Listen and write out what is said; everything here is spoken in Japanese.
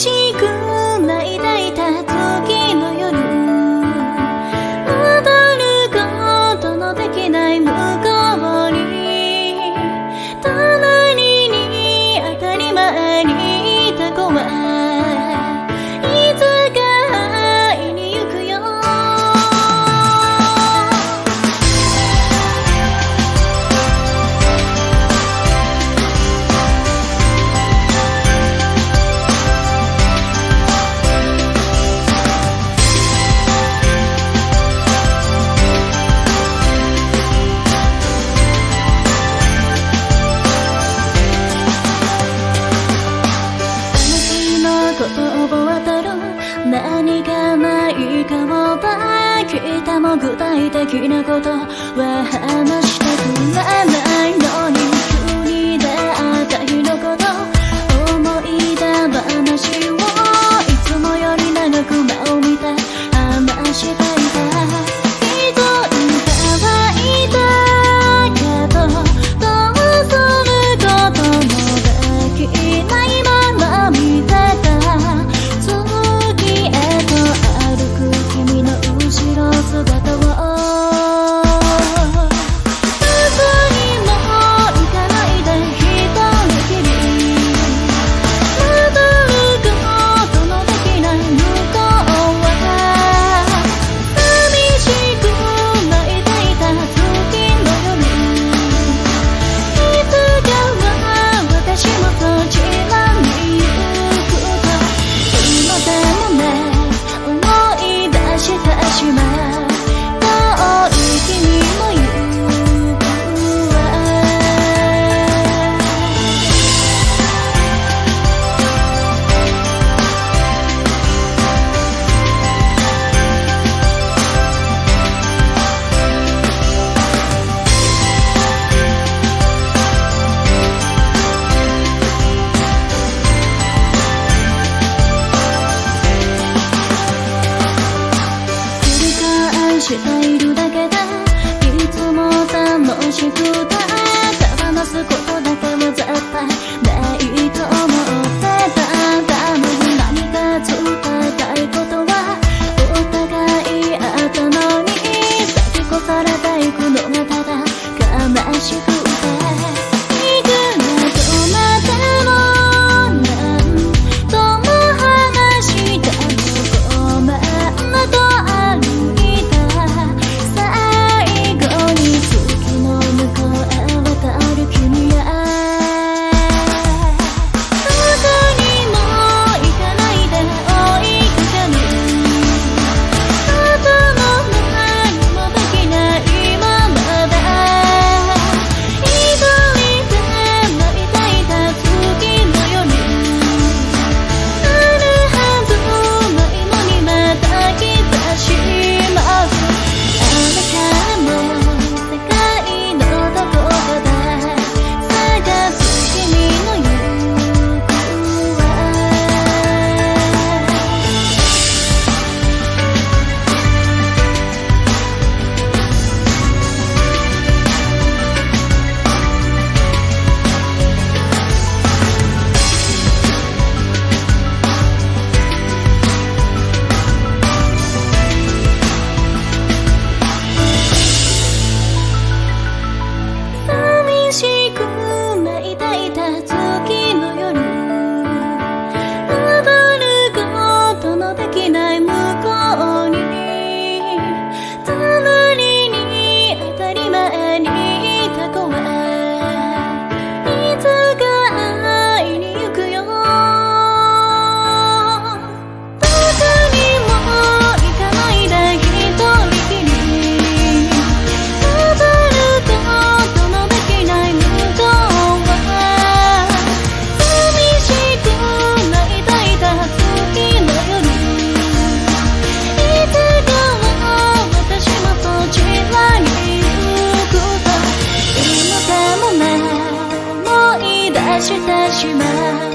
几个？聞いても具体的なことは話してくれないのに。しくが手放すことだけは絶対 하지만